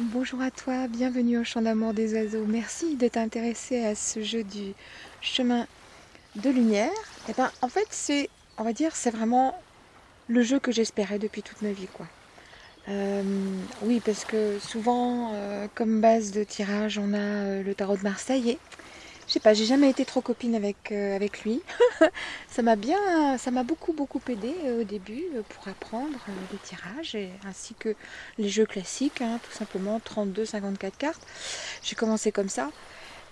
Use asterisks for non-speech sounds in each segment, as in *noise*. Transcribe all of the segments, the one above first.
Bonjour à toi, bienvenue au champ d'amour des oiseaux. Merci de t'intéresser à ce jeu du chemin de lumière. Et eh ben, en fait, c'est, on va dire, c'est vraiment le jeu que j'espérais depuis toute ma vie, quoi. Euh, oui, parce que souvent, euh, comme base de tirage, on a euh, le tarot de Marseille et je sais pas, j'ai jamais été trop copine avec, euh, avec lui. *laughs* ça m'a bien, ça m'a beaucoup beaucoup aidé euh, au début euh, pour apprendre les tirages ainsi que les jeux classiques, hein, tout simplement 32, 54 cartes. J'ai commencé comme ça.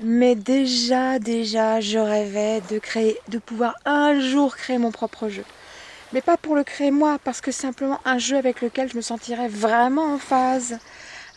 Mais déjà, déjà, je rêvais de créer, de pouvoir un jour créer mon propre jeu. Mais pas pour le créer moi, parce que simplement un jeu avec lequel je me sentirais vraiment en phase,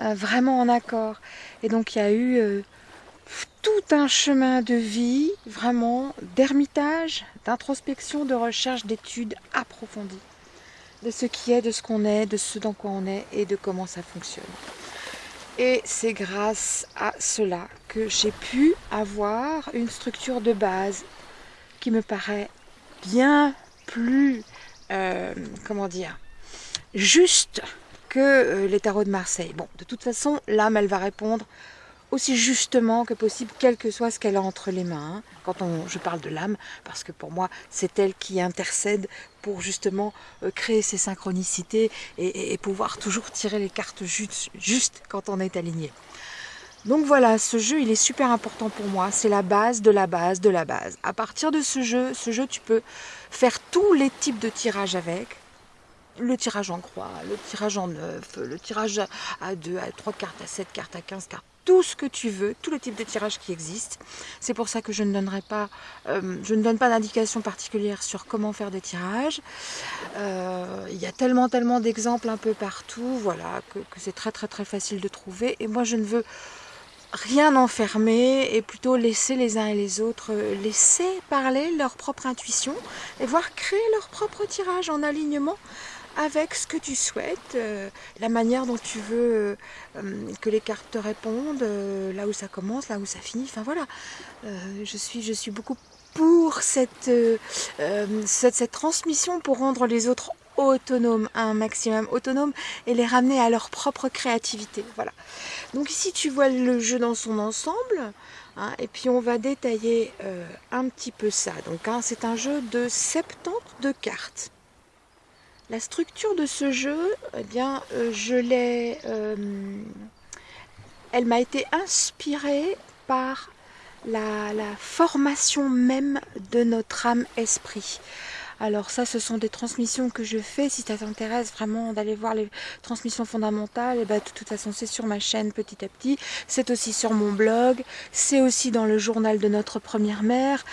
vraiment en accord. Et donc il y a eu tout un chemin de vie, vraiment, d'ermitage, d'introspection, de recherche, d'études approfondies de ce qui est, de ce qu'on est, de ce dans quoi on est et de comment ça fonctionne. Et c'est grâce à cela que j'ai pu avoir une structure de base qui me paraît bien plus, euh, comment dire, juste que euh, les tarots de Marseille. Bon, de toute façon, l'âme, elle va répondre aussi justement que possible, quel que soit ce qu'elle a entre les mains. Quand on, je parle de l'âme, parce que pour moi, c'est elle qui intercède pour justement euh, créer ces synchronicités et, pouvoir toujours tirer les cartes juste, quand on est aligné. Donc voilà, ce jeu, il est super important pour moi. C'est la base de la base de la base. À partir de ce jeu, ce jeu, tu peux faire tous les types de tirages avec. Le tirage en croix, le tirage en neuf, le tirage à 2, à 3 cartes, à 7 cartes, à 15 cartes tout ce que tu veux, tous les types de tirages qui existent. C'est pour ça que je ne donnerai pas, euh, je ne donne pas d'indication particulière sur comment faire des tirages. Euh, il y a tellement, tellement d'exemples un peu partout, voilà, que, c'est très, très, très facile de trouver. Et moi, je ne veux rien enfermer et plutôt laisser les uns et les autres euh, laisser parler leur propre intuition et voir créer leur propre tirage en alignement avec ce que tu souhaites, euh, la manière dont tu veux euh, euh, que les cartes te répondent, là où ça commence, là où ça finit, enfin voilà. je, suis, je suis beaucoup pour cette, transmission pour rendre les autres autonomes, un maximum autonomes et les ramener à leur propre créativité. Voilà. Donc ici tu vois le jeu dans son ensemble. Hein, et puis on va détailler un petit peu ça. Hein, c'est un jeu de 72 cartes. La structure de ce jeu, eh bien, euh, euh, elle m'a été inspirée par la, formation même de notre âme-esprit. Alors ça, ce sont des transmissions que je fais. Si ça t'intéresse vraiment d'aller voir les transmissions fondamentales, et eh ben, de toute façon, c'est sur ma chaîne petit à petit. C'est aussi sur mon blog. C'est aussi dans le journal de notre première mère.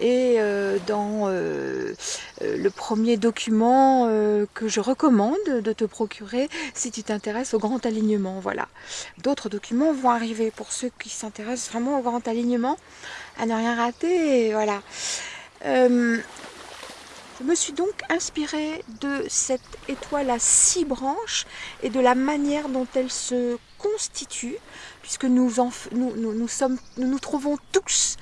Et euh, dans euh, euh, le premier document que je recommande de te procurer si tu t'intéresses au grand alignement. Voilà. D'autres documents vont arriver pour ceux qui s'intéressent vraiment au grand alignement. À ne rien rater. Voilà. Je me suis donc inspirée de cette étoile à six branches et de la manière dont elle se constitue, puisque nous, nous, nous, sommes, nous nous trouvons tous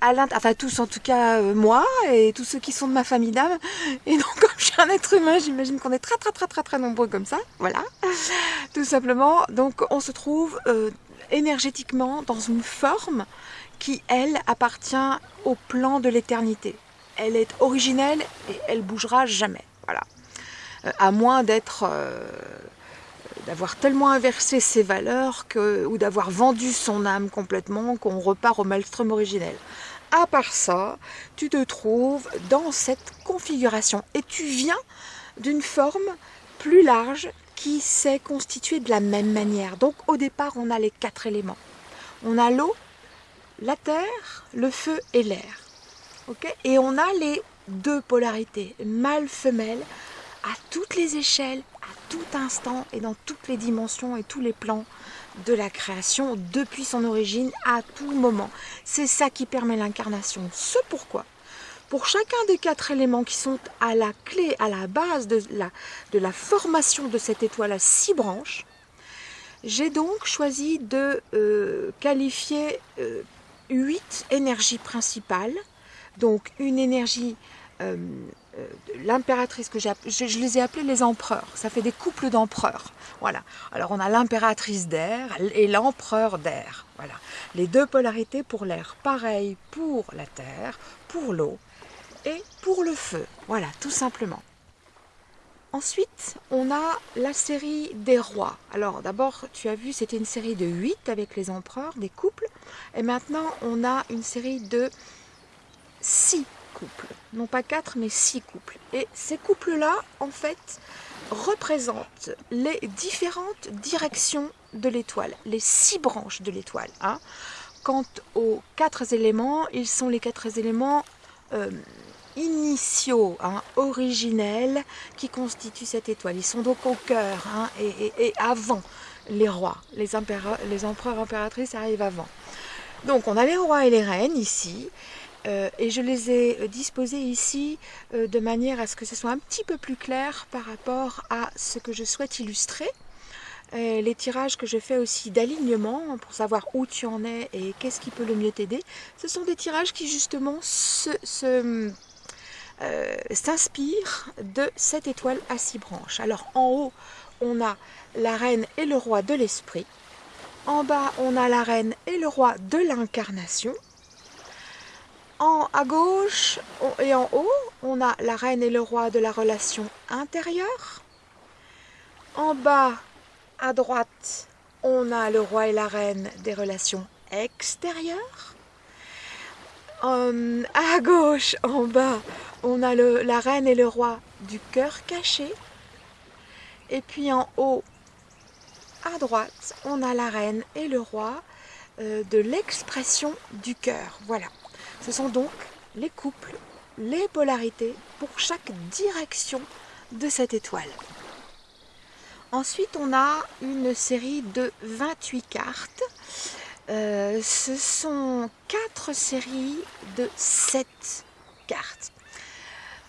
à enfin tous en tout cas euh, moi et tous ceux qui sont de ma famille d'âme. Et donc *laughs* comme je suis un être humain, j'imagine qu'on est très très très très très nombreux comme ça, voilà, *laughs* tout simplement. Donc on se trouve euh, énergétiquement dans une forme qui, elle, appartient au plan de l'éternité elle est originelle et elle bougera jamais. Euh, à moins d'être euh, d'avoir tellement inversé ses valeurs ou d'avoir vendu son âme complètement qu'on repart au maelstrom originel. À part ça, tu te trouves dans cette configuration et tu viens d'une forme plus large qui s'est constituée de la même manière. Donc au départ, on a les quatre éléments. On a l'eau, la terre, le feu et l'air et on a les deux polarités, mâle-femelle, à toutes les échelles, à tout instant et dans toutes les dimensions et tous les plans de la création depuis son origine à tout moment. C'est ça qui permet l'incarnation. Ce pourquoi, pour chacun des quatre éléments qui sont à la clé, à la base de la, de la formation de cette étoile à six branches, j'ai donc choisi de euh, qualifier euh, huit énergies principales donc une énergie euh, l'impératrice que j'ai je, je, les ai appelés les empereurs. Ça fait des couples d'empereurs. Voilà. Alors on a l'impératrice d'air et l'empereur d'air. Voilà. Les deux polarités pour l'air. Pareil pour la terre, pour l'eau et pour le feu. Voilà, tout simplement. Ensuite, on a la série des rois. Alors d'abord, tu as vu, c'était une série de 8 avec les empereurs, des couples. Et maintenant, on a une série de 6 couples. Non pas 4, mais 6 couples. Et ces couples-là, en fait, représentent les différentes directions de l'étoile, les 6 branches de l'étoile. Hein. Quant aux 4 éléments, ils sont les 4 éléments... Euh, initiaux, hein, originels, qui constituent cette étoile. Ils sont donc au cœur hein, et, avant les rois. Les, les empereurs impératrices arrivent avant. Donc on a les rois et les reines ici. Euh, et je les ai disposés ici euh, de manière à ce que ce soit un petit peu plus clair par rapport à ce que je souhaite illustrer. les tirages que je fais aussi d'alignement pour savoir où tu en es et qu'est-ce qui peut le mieux t'aider, ce sont des tirages qui justement se, se euh, s'inspire de cette étoile à six branches. Alors en haut, on a la reine et le roi de l'esprit. En bas, on a la reine et le roi de l'incarnation. En, à gauche et en haut, on a la reine et le roi de la relation intérieure. En bas, à droite, on a le roi et la reine des relations extérieures. Euh, à gauche, en bas, on a la reine et le roi du cœur caché. Et puis en haut, à droite, on a la reine et le roi euh, de l'expression du cœur. Voilà. Ce sont donc les couples, les polarités pour chaque direction de cette étoile. Ensuite, on a une série de 28 cartes. Euh, ce sont quatre séries de 7 cartes.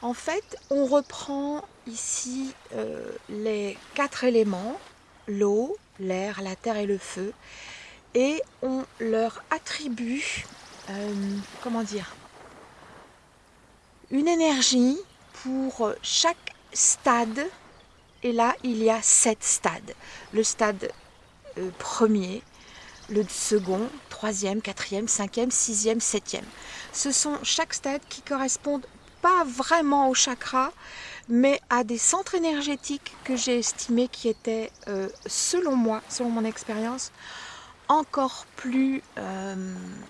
En fait, on reprend ici euh, les quatre éléments, l'eau, l'air, la terre et le feu, et on leur attribue, euh, comment dire, une énergie pour chaque stade. Et là, il y a sept stades. Le stade euh, premier, le second, troisième, quatrième, cinquième, sixième, septième. Ce sont chaque stade qui correspondent pas vraiment au chakra, mais à des centres énergétiques que j'ai estimés qui étaient, euh, selon moi, selon mon expérience, encore plus euh,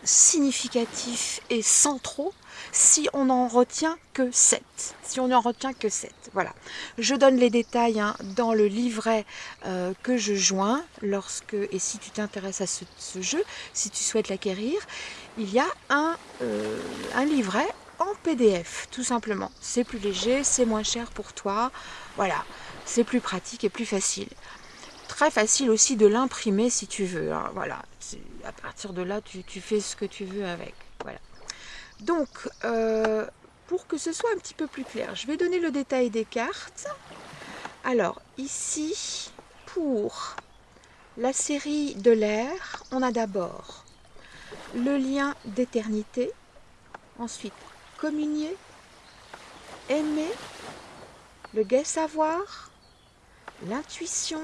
significatifs et centraux si on n'en retient que 7. Si on n'en retient que 7. Voilà. Je donne les détails hein, dans le livret euh, que je joins lorsque, et si tu t'intéresses à ce, jeu, si tu souhaites l'acquérir, il y a un, un livret en PDF, tout simplement. C'est plus léger, c'est moins cher pour toi. Voilà, c'est plus pratique et plus facile. Très facile aussi de l'imprimer si tu veux. Hein. Voilà, à partir de là, tu, fais ce que tu veux avec. Voilà. Donc, euh, pour que ce soit un petit peu plus clair, je vais donner le détail des cartes. Alors, ici, pour la série de l'air, on a d'abord le lien d'éternité, ensuite communier, aimer, le gai savoir, l'intuition,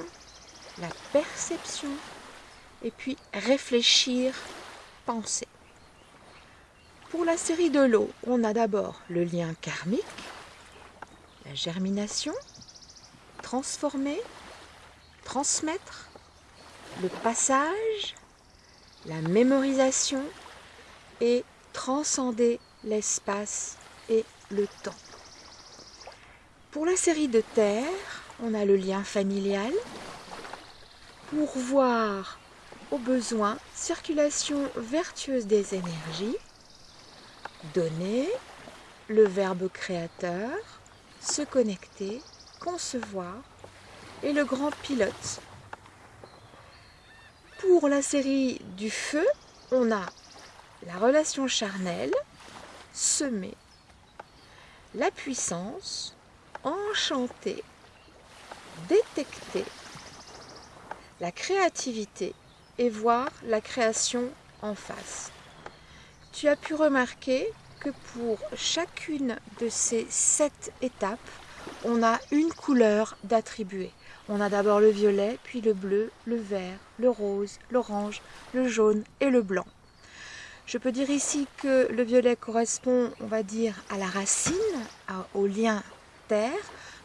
la perception, et puis réfléchir, penser. Pour la série de l'eau, on a d'abord le lien karmique, la germination, transformer, transmettre, le passage, la mémorisation et transcender l'espace et le temps. Pour la série de terre, on a le lien familial. Pour voir au besoin, circulation vertueuse des énergies, donner, le verbe créateur, se connecter, concevoir et le grand pilote. Pour la série du feu, on a la relation charnelle, semer la puissance, enchanter, détecter la créativité et voir la création en face. Tu as pu remarquer que pour chacune de ces sept étapes, on a une couleur d'attribuer. On a d'abord le violet, puis le bleu, le vert, le rose, l'orange, le jaune et le blanc. Je peux dire ici que le violet correspond, on va dire, à la racine, au lien terre,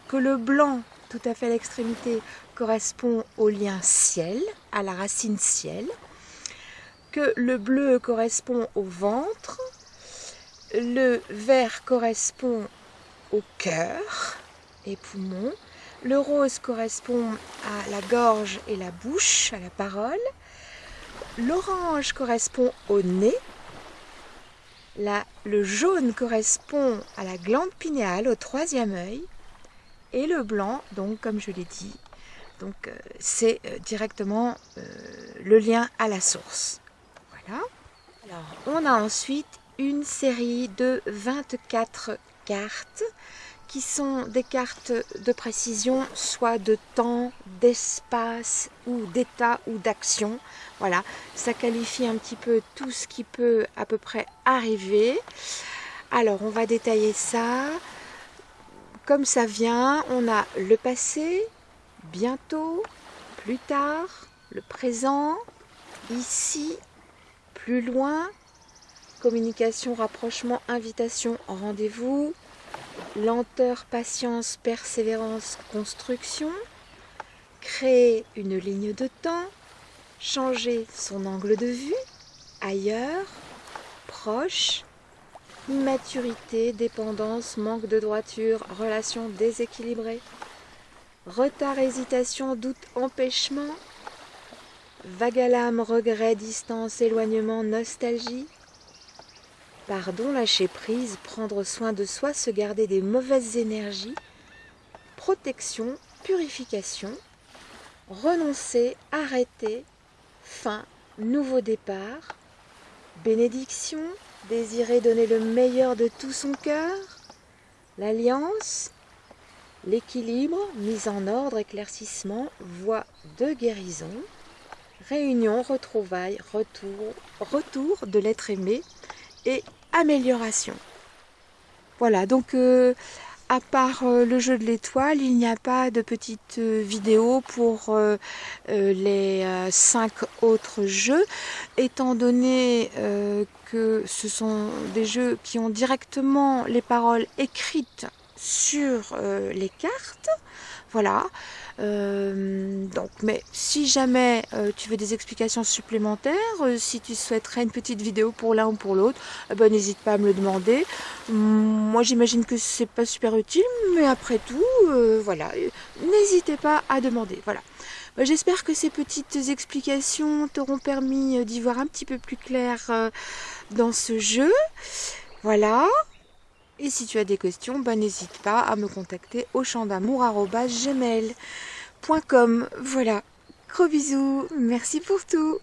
que le blanc, tout à fait l'extrémité, correspond au lien ciel, à la racine ciel, que le bleu correspond au ventre, le vert correspond au cœur et poumon, le rose correspond à la gorge et la bouche, à la parole, l'orange correspond au nez, le jaune correspond à la glande pinéale, au troisième œil, et le blanc, donc comme je l'ai dit, donc euh, c'est euh, directement euh, le lien à la source. Voilà. Alors, on a ensuite une série de 24 cartes qui sont des cartes de précision, soit de temps, d'espace, ou d'état, ou d'action. Voilà, ça qualifie un petit peu tout ce qui peut à peu près arriver. Alors, on va détailler ça. Comme ça vient, on a le passé, bientôt, plus tard, le présent, ici, plus loin, communication, rapprochement, invitation, rendez-vous, lenteur, patience, persévérance, construction, créer une ligne de temps, changer son angle de vue, ailleurs, proche, immaturité, dépendance, manque de droiture, relation déséquilibrée, retard, hésitation, doute, empêchement, vague à l'âme, regret, distance, éloignement, nostalgie, Pardon, lâcher prise, prendre soin de soi, se garder des mauvaises énergies, protection, purification, renoncer, arrêter, fin, nouveau départ, bénédiction, désirer donner le meilleur de tout son cœur, l'alliance, l'équilibre, mise en ordre, éclaircissement, voie de guérison, réunion, retrouvailles, retour, retour de l'être aimé et amélioration. Voilà, donc euh, à part euh, le jeu de l'étoile, il n'y a pas de petite euh, vidéo pour les cinq autres jeux, étant donné que ce sont des jeux qui ont directement les paroles écrites sur les cartes. Voilà. Euh, donc, mais si jamais euh, tu veux des explications supplémentaires, euh, si tu souhaiterais une petite vidéo pour l'un ou pour l'autre, eh ben, n'hésite pas à me le demander. moi, j'imagine que c'est pas super utile, mais après tout, voilà, n'hésitez pas à demander. Voilà. Bah, j'espère que ces petites explications t'auront permis d'y voir un petit peu plus clair dans ce jeu. Voilà. Et si tu as des questions, ben, n'hésite pas à me contacter au champ. Voilà, gros bisous, merci pour tout